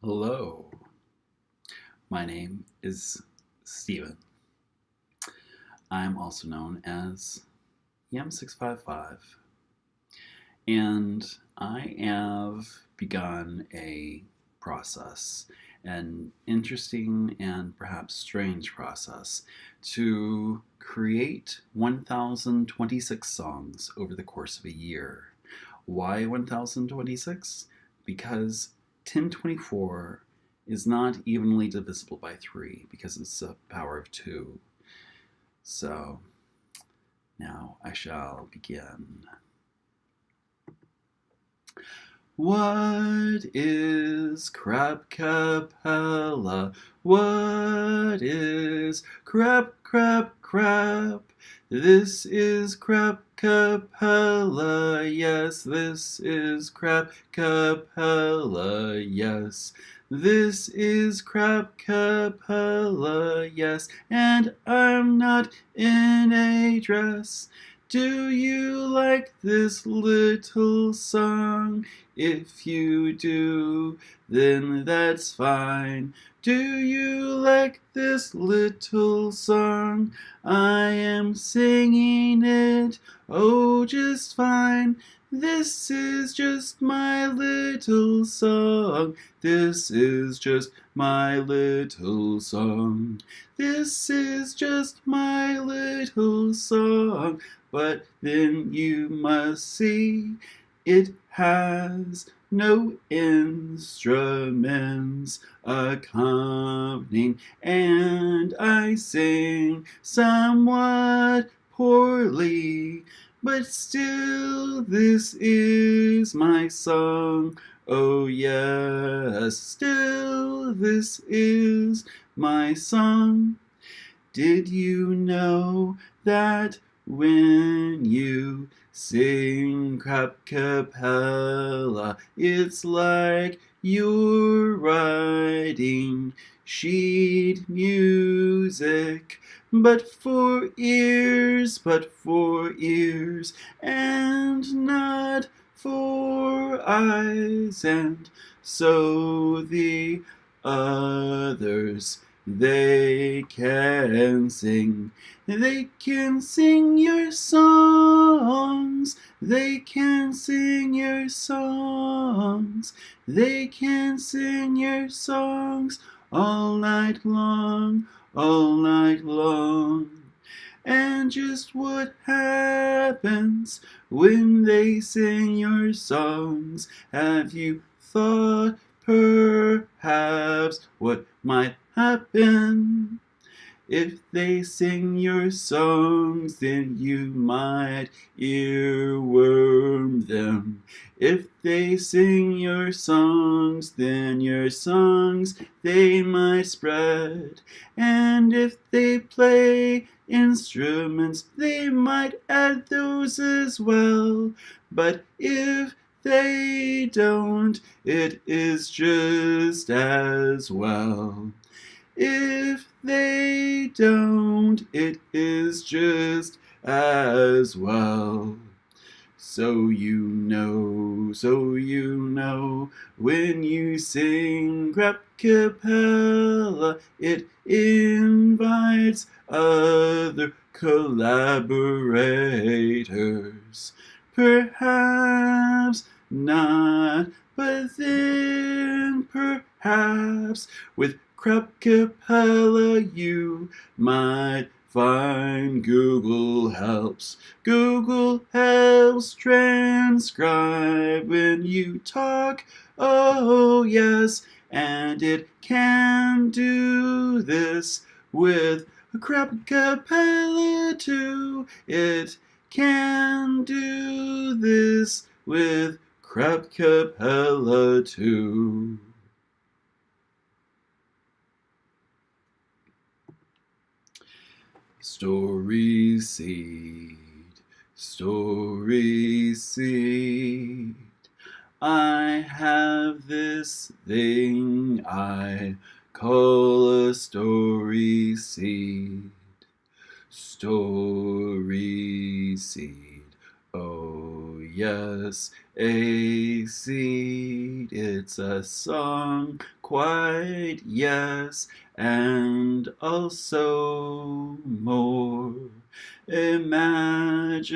Hello, my name is Steven. I'm also known as Yem655, and I have begun a process, an interesting and perhaps strange process, to create 1,026 songs over the course of a year. Why 1,026? Because 1024 is not evenly divisible by 3 because it's a power of 2. So now I shall begin. What is crab capella? What is crab, crab, crab? This is crab capella, yes, this is crab capella, yes. This is crab capella, yes, and I'm not in a dress. Do you like this little song? If you do, then that's fine. Do you like this little song? I am singing it, oh, just fine. This is just my little song. This is just my little song. This is just my little song. But then you must see it has no instruments accompanying, and I sing somewhat poorly, but still this is my song. Oh yes, still this is my song. Did you know that when you sing capella, it's like you're writing sheet music, but for ears, but for ears, and not for eyes, and so the others they can sing, they can sing your songs, they can sing your songs, they can sing your songs all night long, all night long. And just what happens when they sing your songs? Have you thought perhaps what might happen. If they sing your songs, then you might earworm them. If they sing your songs, then your songs they might spread. And if they play instruments, they might add those as well. But if they don't, it is just as well. If they don't, it is just as well. So you know, so you know, when you sing crab capella, it invites other collaborators. Perhaps not, but then perhaps with crab capella you might find Google Helps. Google helps transcribe when you talk, oh yes, and it can do this with a crab capella too. It can do this with crab capella too. Story seed, story seed. I have this thing I call a story seed. Story seed, Oh, yes, a seed, it's a song, quite yes, and also more. Imagine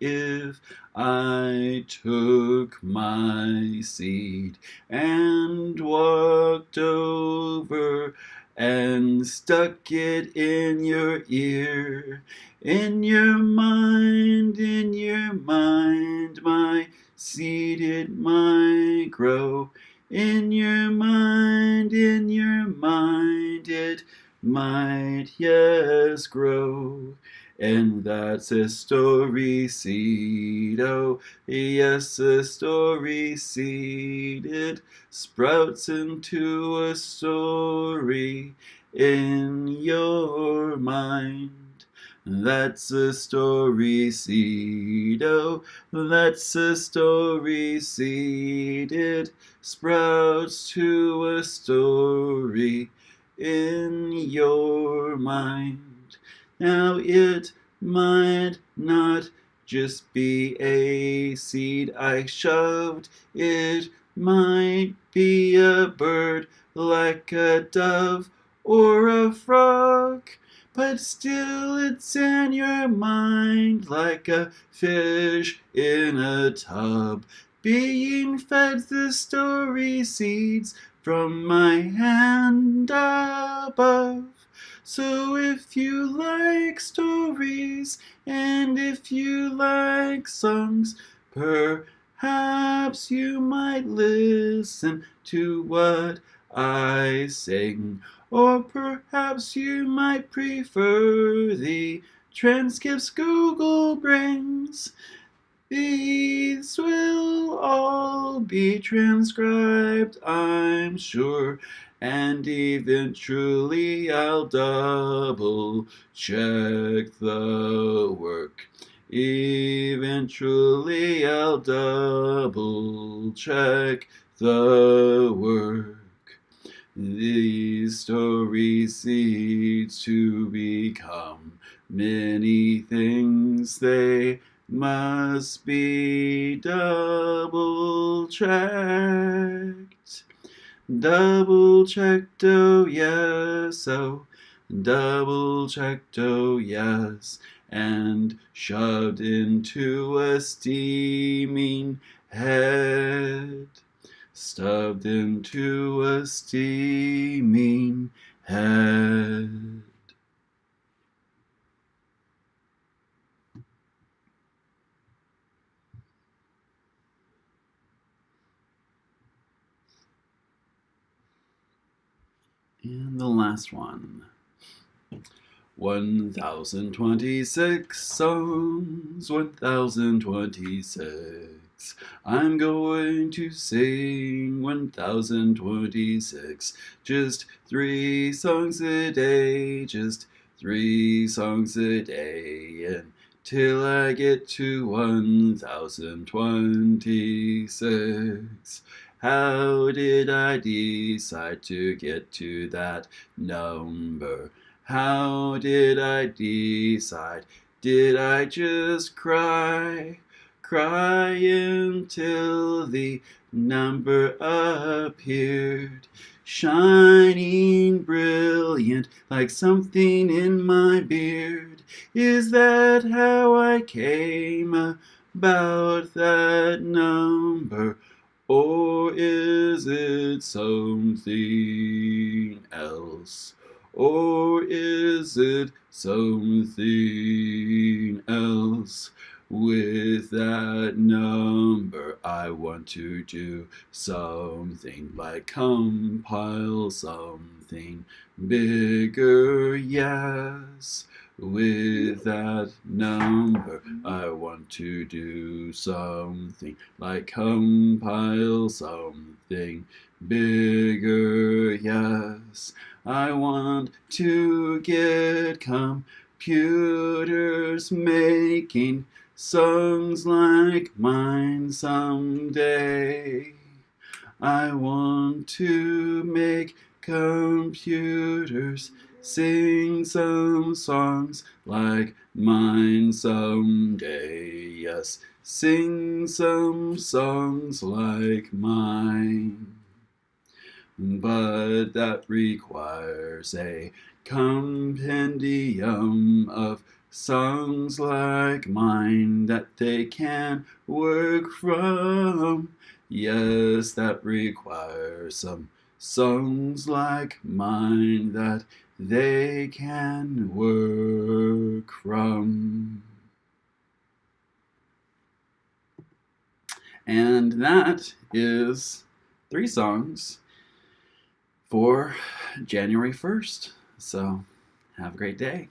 if I took my seed and walked over and stuck it in your ear. In your mind, in your mind, my seed it might grow. In your mind, in your mind, it might, yes, grow. And that's a story seed, oh, yes, a story seed. It sprouts into a story in your mind. That's a story seed, oh, that's a story seed. It sprouts to a story in your mind. Now it might not just be a seed I shoved, it might be a bird like a dove or a frog but still it's in your mind like a fish in a tub, being fed the story seeds from my hand above. So if you like stories and if you like songs, perhaps you might listen to what I sing. Or perhaps you might prefer the transcripts Google brings. These will all be transcribed, I'm sure, and eventually I'll double check the work. Eventually I'll double check the work. These stories seed to become many things. They must be double checked. Double checked, oh yes, oh, double checked, oh yes, and shoved into a steaming head stuffed into a steaming head. And the last one. 1026 songs, 1026. I'm going to sing 1026. Just three songs a day, just three songs a day. Until I get to 1026. How did I decide to get to that number? How did I decide? Did I just cry? cry until the number appeared, shining brilliant like something in my beard. Is that how I came about that number? Or is it something else? Or is it something else? With that number, I want to do something like compile something bigger, yes. With that number, I want to do something like compile something bigger, yes. I want to get computers making songs like mine someday. I want to make computers sing some songs like mine someday. Yes, sing some songs like mine. But that requires a compendium of songs like mine that they can work from. Yes, that requires some songs like mine that they can work from. And that is three songs for January 1st. So have a great day.